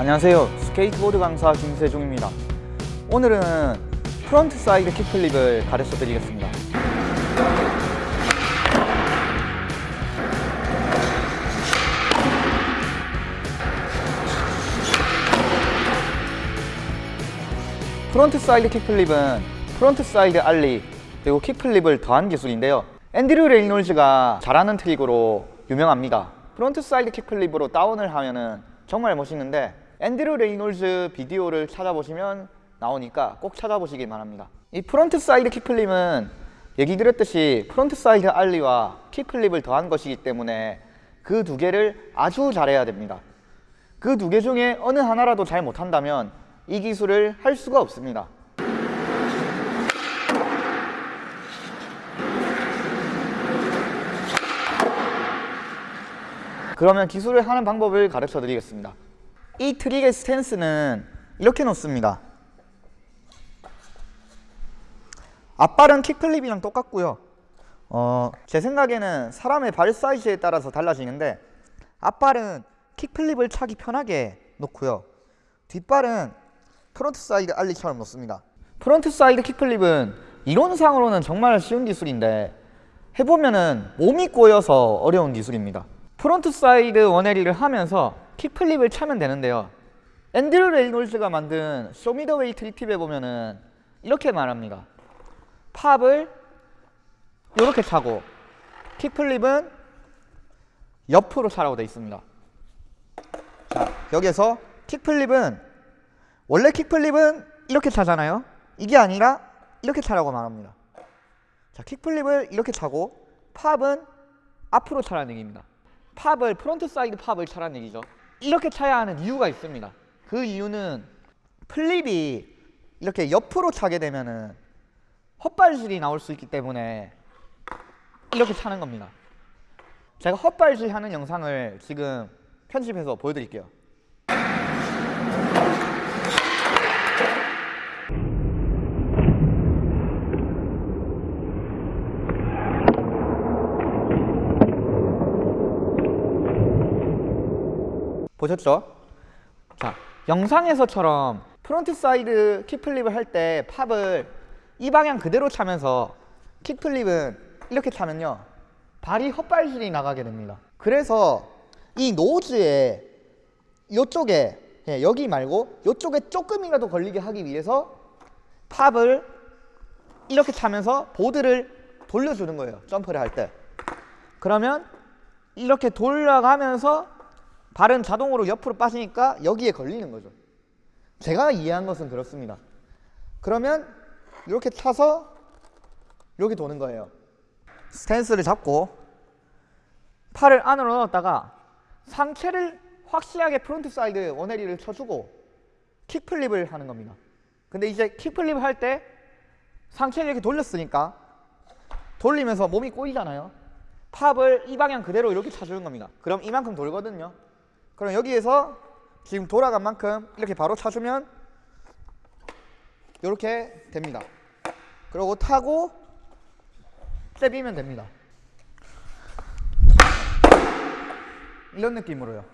안녕하세요. 스케이트보드 강사 김세중입니다. 오늘은 frontside kickflip을 가르쳐 드리겠습니다. frontside kickflip은 frontside ollie 그리고 kickflip을 더한 기술인데요. 앤드류 레이놀즈가 잘하는 트릭으로 유명합니다. frontside kickflip으로 다운을 하면 은 정말 멋있는데 앤드류 레이놀즈 비디오를 찾아보시면 나오니까 꼭 찾아보시길 바랍니다. 이 frontside kickflip은 얘기 드렸듯이 frontside ollie와 kickflip을 더한 것이기 때문에 그 두 개를 아주 잘해야 됩니다. 그 두 개 중에 어느 하나라도 잘 못한다면 이 기술을 할 수가 없습니다. 그러면 기술을 하는 방법을 가르쳐 드리겠습니다 이 트릭의 스탠스는 이렇게 놓습니다. 앞발은 kickflip이랑 똑같고요. 어, 제 생각에는 사람의 발 사이즈에 따라서 달라지는데 앞발은 kickflip을 차기 편하게 놓고요. 뒷발은 frontside ollie처럼 놓습니다. frontside kickflip은 이론상으로는 정말 쉬운 기술인데 해보면은 몸이 꼬여서 어려운 기술입니다 frontside one-eighty를 하면서 kickflip을 차면 되는데요. 앤드류 레이놀즈가 만든 쇼미더웨이 트리팁에 보면은 이렇게 말합니다. pop을 이렇게 차고 kickflip은 옆으로 차라고 되어 있습니다. 자 여기에서 kickflip은 원래 kickflip은 이렇게 차잖아요. 이게 아니라 이렇게 차라고 말합니다. 자 kickflip을 이렇게 차고 pop은 앞으로 차라는 얘기입니다 pop을 frontside pop을 차라는 얘기죠. 이렇게 차야 하는 이유가 있습니다. 그 이유는 flip이 이렇게 옆으로 차게 되면은 헛발질이 나올 수 있기 때문에 이렇게 차는 겁니다. 제가 헛발질 하는 영상을 지금 편집해서 보여드릴게요 보셨죠? 자, 영상에서처럼 frontside kickflip을 할 때 pop을 이 방향 그대로 차면서 kickflip은 이렇게 차면요 발이 헛발질이 나가게 됩니다 그래서 이 nose에 이쪽에 예, 여기 말고 이쪽에 조금이라도 걸리게 하기 위해서 pop을 이렇게 차면서 보드를 돌려주는 거예요 점프를 할 때 그러면 이렇게 돌아가면서 발은 자동으로 옆으로 빠지니까 여기에 걸리는 거죠. 제가 이해한 것은 그렇습니다. 그러면 이렇게 차서 이렇게 도는 거예요. 스탠스를 잡고 팔을 안으로 넣었다가 상체를 확실하게 frontside one-eighty를 쳐주고 kickflip을 하는 겁니다. 근데 이제 kickflip을 할때 상체를 이렇게 돌렸으니까 돌리면서 몸이 꼬이잖아요. 팝을 이 방향 그대로 이렇게 차주는 겁니다. 그럼 이만큼 돌거든요 그럼 여기에서 지금 돌아간 만큼 이렇게 바로 차주면 이렇게 됩니다. 그리고 타고 떼비면 됩니다. 이런 느낌으로요.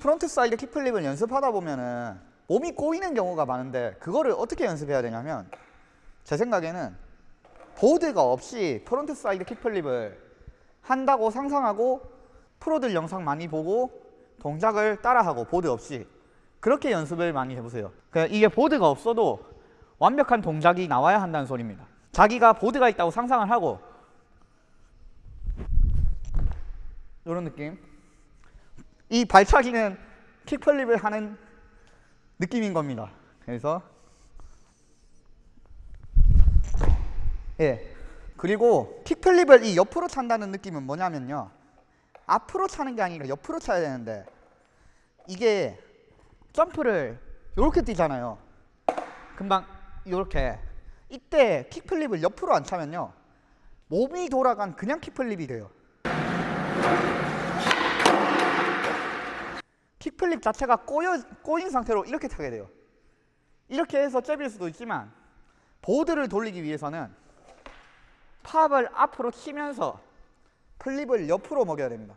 frontside kickflip을 연습하다 보면은 몸이 꼬이는 경우가 많은데 그거를 어떻게 연습해야 되냐면 제 생각에는 보드가 없이 frontside kickflip을 한다고 상상하고 프로들 영상 많이 보고 동작을 따라하고 보드 없이 그렇게 연습을 많이 해보세요. 이게 보드가 없어도 완벽한 동작이 나와야 한다는 소리입니다. 자기가 보드가 있다고 상상을 하고. 이런 느낌. 이 발차기는 킥플립을 하는 느낌인 겁니다. 그래서 예 그리고 킥플립을 이 옆으로 찬다는 느낌은 뭐냐면요. 앞으로 차는 게 아니라 옆으로 차야 되는데 이게 점프를 이렇게 뛰잖아요. 금방 이렇게. 이때 킥플립을 옆으로 안 차면요. 몸이 돌아간 그냥 킥플립이 돼요. 킥플립 자체가 꼬여, 꼬인 상태로 이렇게 타게 돼요. 이렇게 해서 잽일 수도 있지만 보드를 돌리기 위해서는 팝을 앞으로 치면서 플립을 옆으로 먹여야 됩니다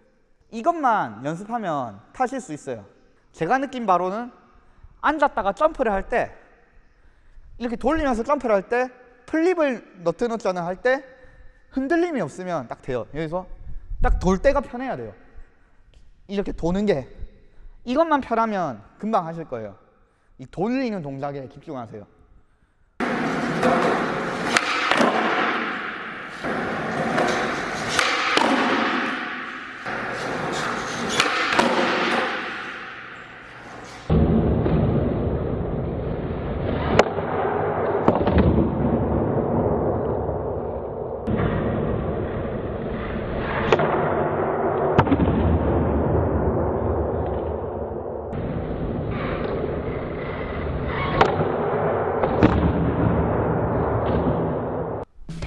이것만 연습하면 타실 수 있어요. 제가 느낀 바로는 앉았다가 점프를 할 때 이렇게 돌리면서 점프를 할 때 플립을 너트 너트는 할 때 흔들림이 없으면 딱 돼요. 여기서 딱 돌 때가 편해야 돼요. 이렇게 도는 게 이것만 편하면 금방 하실 거예요. 이 돌리는 동작에 집중하세요.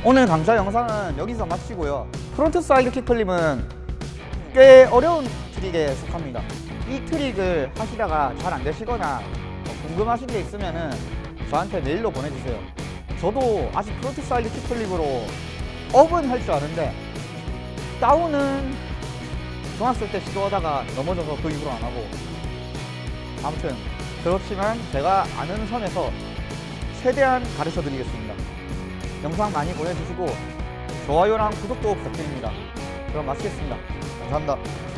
오늘 강좌 영상은 여기서 마치고요. frontside kickflip은 꽤 어려운 트릭에 속합니다. 이 트릭을 하시다가 잘 안 되시거나 뭐 궁금하신 게 있으면 은 저한테 메일로 보내주세요. 저도 아직 frontside kickflip으로 up은 할 줄 아는데 down은 중학생 때 시도하다가 넘어져서 그 이후로 안 하고 아무튼 그렇지만 제가 아는 선에서 최대한 가르쳐 드리겠습니다. 영상 많이 보내주시고 좋아요랑 구독도 부탁드립니다. 그럼 마치겠습니다. 감사합니다.